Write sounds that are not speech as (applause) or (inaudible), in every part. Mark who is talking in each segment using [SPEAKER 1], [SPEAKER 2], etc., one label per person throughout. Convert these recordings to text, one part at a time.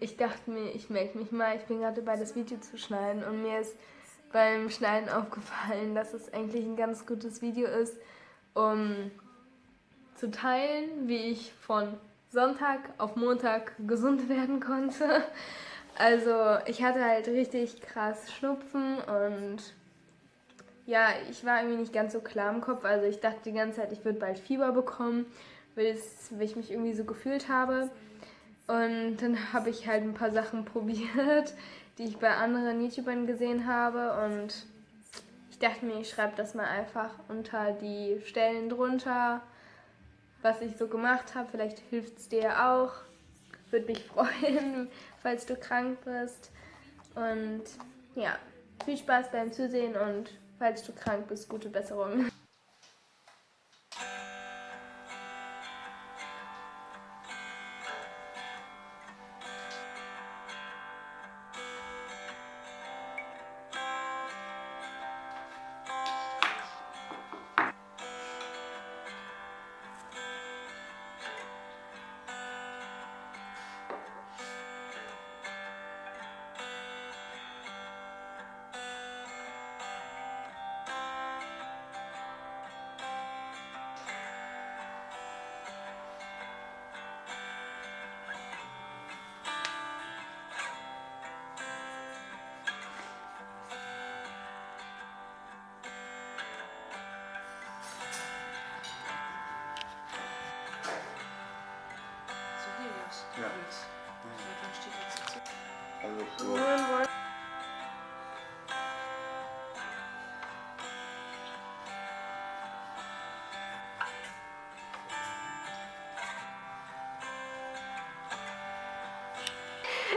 [SPEAKER 1] ich dachte mir, ich melde mich mal. Ich bin gerade dabei, das Video zu schneiden und mir ist beim Schneiden aufgefallen, dass es eigentlich ein ganz gutes Video ist, um zu teilen, wie ich von Sonntag auf Montag gesund (laughs) werden konnte. Also ich hatte halt richtig krass Schnupfen und ja, ich war irgendwie nicht ganz so klar im Kopf. Also ich dachte die ganze Zeit, ich würde bald Fieber bekommen, weil, ich mich irgendwie so gefühlt habe. Und dann habe ich halt ein paar Sachen (laughs) probiert, die ich bei anderen YouTubern gesehen habe. Und ich dachte mir, ich schreibe das mal einfach unter die Stellen drunter, was ich so gemacht habe. Vielleicht hilft es dir auch. Würde mich (laughs) freuen, falls du krank bist. Und ja, viel Spaß beim Zusehen und falls du krank bist, gute Besserung.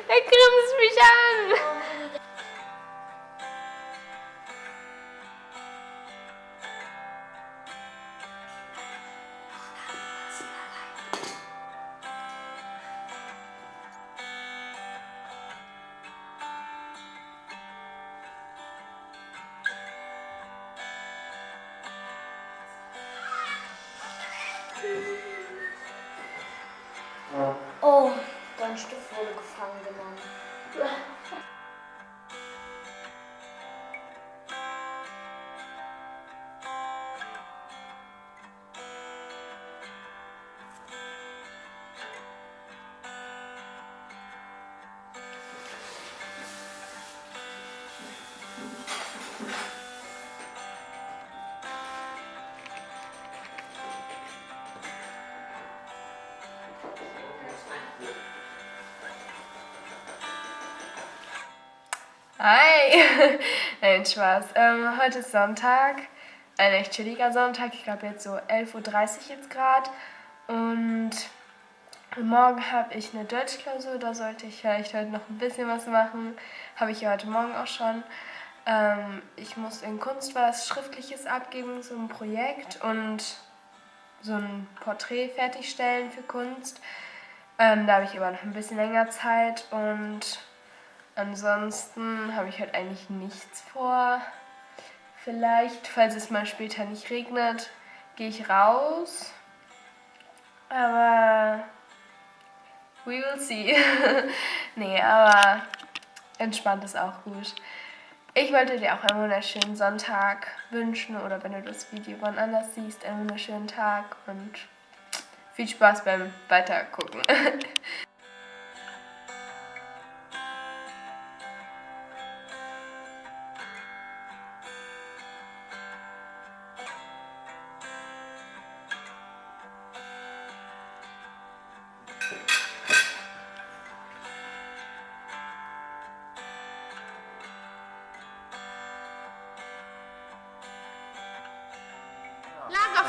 [SPEAKER 2] É queremos beijar. Thank (laughs)
[SPEAKER 1] Hi! (laughs) Nein, Spaß. Ähm, heute ist Sonntag, ein echt chilliger Sonntag. Ich glaube jetzt so 11.30 Uhr jetzt gerade. Und morgen habe ich eine Deutschklausur, da sollte ich vielleicht heute noch ein bisschen was machen. Habe ich ja heute Morgen auch schon. Ähm, ich muss in Kunst was Schriftliches abgeben, so ein Projekt und so ein Porträt fertigstellen für Kunst. Ähm, da habe ich aber noch ein bisschen länger Zeit und Ansonsten habe ich halt eigentlich nichts vor. Vielleicht, falls es mal später nicht regnet, gehe ich raus. Aber we will see. (laughs) nee, aber entspannt ist auch gut. Ich wollte dir auch einen wunderschönen Sonntag wünschen oder wenn du das Video wann anders siehst, einen wunderschönen Tag und viel Spaß beim Weitergucken. (laughs)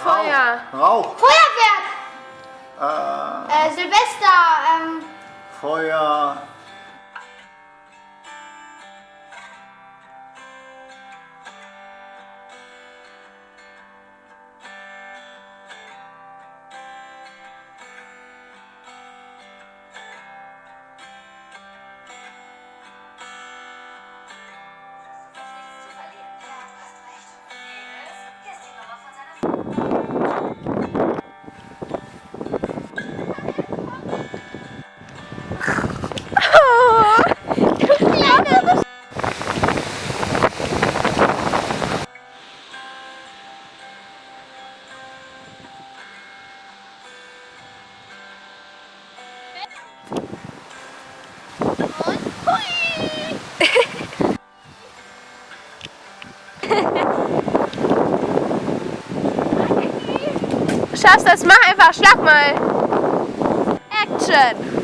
[SPEAKER 1] Lagerfeuer.
[SPEAKER 3] Rauch.
[SPEAKER 2] Feuerwerk!
[SPEAKER 3] Äh,
[SPEAKER 2] Äh, Silvester, ähm,
[SPEAKER 3] Feuer.
[SPEAKER 1] Schaffst das. Mach einfach. Schlag mal. Action.